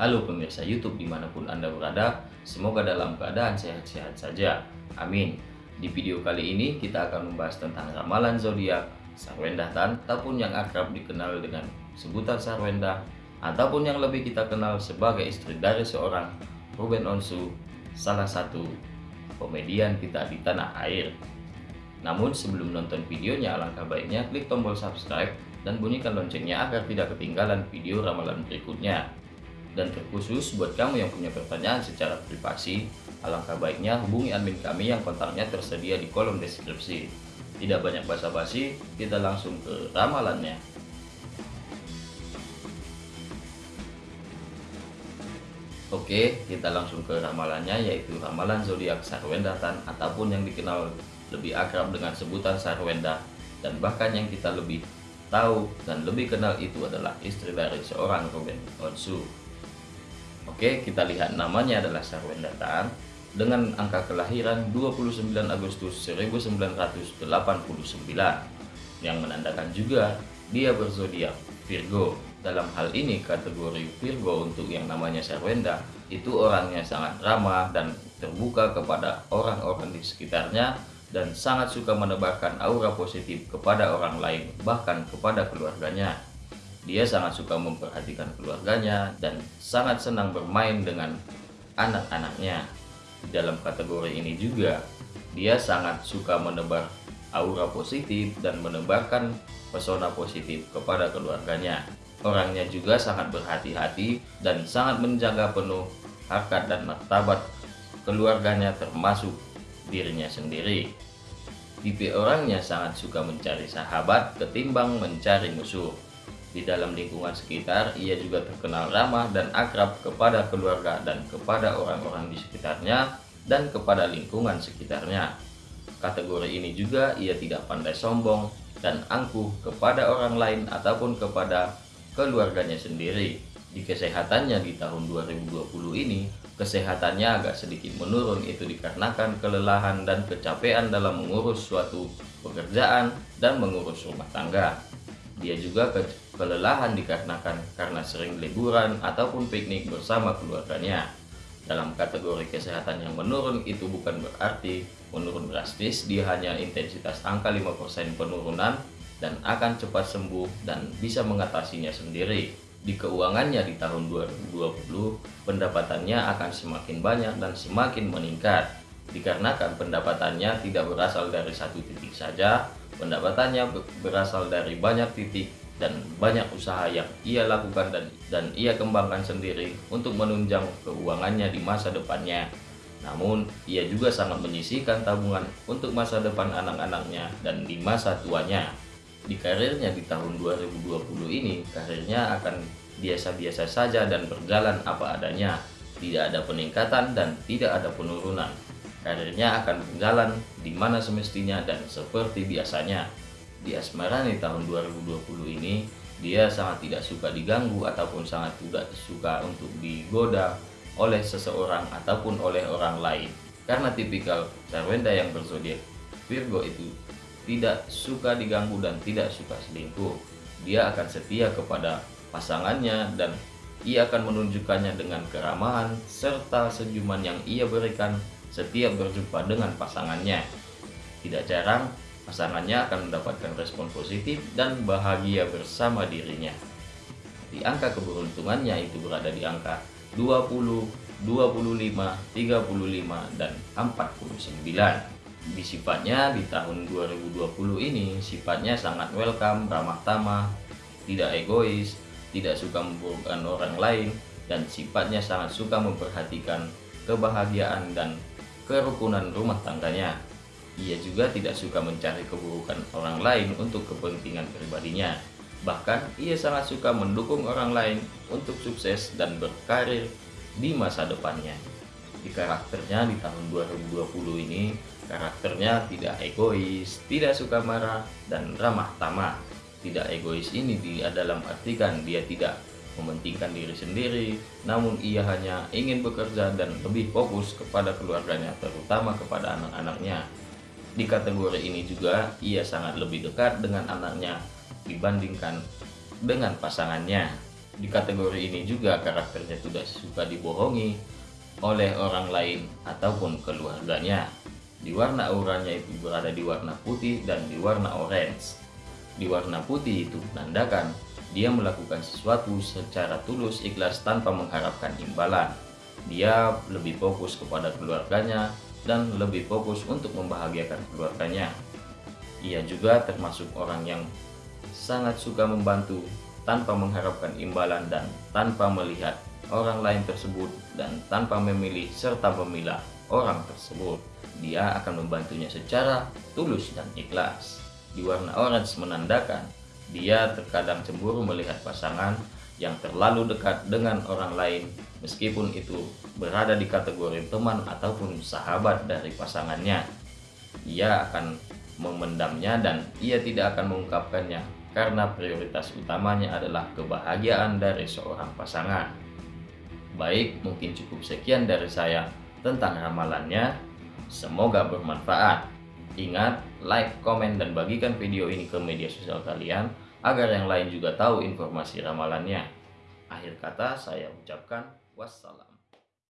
Halo pemirsa YouTube di mana pun Anda berada, semoga dalam keadaan sehat-sehat saja. Amin. Di video kali ini kita akan membahas tentang ramalan zodiak Sarwenda Tan ataupun yang akrab dikenal dengan sebutan Sarwenda ataupun yang lebih kita kenal sebagai istri dari seorang Ruben Onsu, salah satu komedian kita di tanah air. Namun sebelum nonton videonya alangkah baiknya klik tombol subscribe dan bunyikan loncengnya agar tidak ketinggalan video ramalan berikutnya. Dan terkhusus buat kamu yang punya pertanyaan secara privasi, alangkah baiknya hubungi admin kami yang kontaknya tersedia di kolom deskripsi. Tidak banyak basa-basi, kita langsung ke ramalannya. Oke, kita langsung ke ramalannya yaitu ramalan zodiak Sarwendatan ataupun yang dikenal lebih akrab dengan sebutan Sarwenda dan bahkan yang kita lebih tahu dan lebih kenal itu adalah istri dari seorang Ruben Onsu. Oke, kita lihat namanya adalah Sarwenda Tan dengan angka kelahiran 29 Agustus 1989 yang menandakan juga dia berzodiak Virgo. Dalam hal ini kategori Virgo untuk yang namanya Sarwenda itu orangnya sangat ramah dan terbuka kepada orang-orang di sekitarnya dan sangat suka menebarkan aura positif kepada orang lain bahkan kepada keluarganya. Dia sangat suka memperhatikan keluarganya dan sangat senang bermain dengan anak-anaknya. Dalam kategori ini juga, dia sangat suka menebar aura positif dan menebarkan pesona positif kepada keluarganya. Orangnya juga sangat berhati-hati dan sangat menjaga penuh harkat dan martabat keluarganya termasuk dirinya sendiri. Tipe orangnya sangat suka mencari sahabat ketimbang mencari musuh. Di dalam lingkungan sekitar, ia juga terkenal ramah dan akrab kepada keluarga dan kepada orang-orang di sekitarnya dan kepada lingkungan sekitarnya. Kategori ini juga ia tidak pandai sombong dan angkuh kepada orang lain ataupun kepada keluarganya sendiri. Di kesehatannya di tahun 2020 ini, kesehatannya agak sedikit menurun itu dikarenakan kelelahan dan kecapean dalam mengurus suatu pekerjaan dan mengurus rumah tangga. Dia juga kelelahan dikarenakan karena sering liburan ataupun piknik bersama keluarganya. Dalam kategori kesehatan yang menurun itu bukan berarti menurun drastis, dia hanya intensitas angka 5% penurunan dan akan cepat sembuh dan bisa mengatasinya sendiri. Di keuangannya di tahun 2020, pendapatannya akan semakin banyak dan semakin meningkat. Dikarenakan pendapatannya tidak berasal dari satu titik saja, Pendapatannya berasal dari banyak titik dan banyak usaha yang ia lakukan dan, dan ia kembangkan sendiri untuk menunjang keuangannya di masa depannya. Namun, ia juga sangat menyisihkan tabungan untuk masa depan anak-anaknya dan di masa tuanya. Di karirnya di tahun 2020 ini, karirnya akan biasa-biasa saja dan berjalan apa adanya. Tidak ada peningkatan dan tidak ada penurunan karirnya akan berjalan di mana semestinya dan seperti biasanya. Di asmara di tahun 2020 ini, dia sangat tidak suka diganggu ataupun sangat tidak suka untuk digoda oleh seseorang ataupun oleh orang lain. Karena tipikal Sarwenda yang berzodiak Virgo itu tidak suka diganggu dan tidak suka selingkuh. Dia akan setia kepada pasangannya dan ia akan menunjukkannya dengan keramahan serta senyuman yang ia berikan setiap berjumpa dengan pasangannya. Tidak jarang, pasangannya akan mendapatkan respon positif dan bahagia bersama dirinya. Di angka keberuntungannya itu berada di angka 20, 25, 35, dan 49. Di sifatnya di tahun 2020 ini sifatnya sangat welcome, ramah tamah, tidak egois, tidak suka memburukkan orang lain, dan sifatnya sangat suka memperhatikan kebahagiaan dan kerukunan rumah tangganya. Ia juga tidak suka mencari keburukan orang lain untuk kepentingan pribadinya. Bahkan, ia sangat suka mendukung orang lain untuk sukses dan berkarir di masa depannya. Di karakternya di tahun 2020 ini, karakternya tidak egois, tidak suka marah, dan ramah tamah. Tidak egois ini dia dalam artikan dia tidak mementingkan diri sendiri, namun ia hanya ingin bekerja dan lebih fokus kepada keluarganya, terutama kepada anak-anaknya. Di kategori ini juga, ia sangat lebih dekat dengan anaknya dibandingkan dengan pasangannya. di kategori ini juga karakternya tidak suka dibohongi oleh orang lain ataupun keluarganya. Di warna auranya itu berada di warna putih dan di warna orange. Di warna putih itu menandakan dia melakukan sesuatu secara tulus ikhlas tanpa mengharapkan imbalan. Dia lebih fokus kepada keluarganya dan lebih fokus untuk membahagiakan keluarganya. Ia juga termasuk orang yang sangat suka membantu tanpa mengharapkan imbalan dan tanpa melihat orang lain tersebut dan tanpa memilih serta memilah orang tersebut. Dia akan membantunya secara tulus dan ikhlas. Di warna orange menandakan dia terkadang cemburu melihat pasangan yang terlalu dekat dengan orang lain meskipun itu berada di kategori teman ataupun sahabat dari pasangannya. Ia akan memendamnya dan ia tidak akan mengungkapkannya karena prioritas utamanya adalah kebahagiaan dari seorang pasangan. Baik, mungkin cukup sekian dari saya tentang ramalannya. Semoga bermanfaat. Ingat, like, komen, dan bagikan video ini ke media sosial kalian agar yang lain juga tahu informasi ramalannya. Akhir kata saya ucapkan wassalam.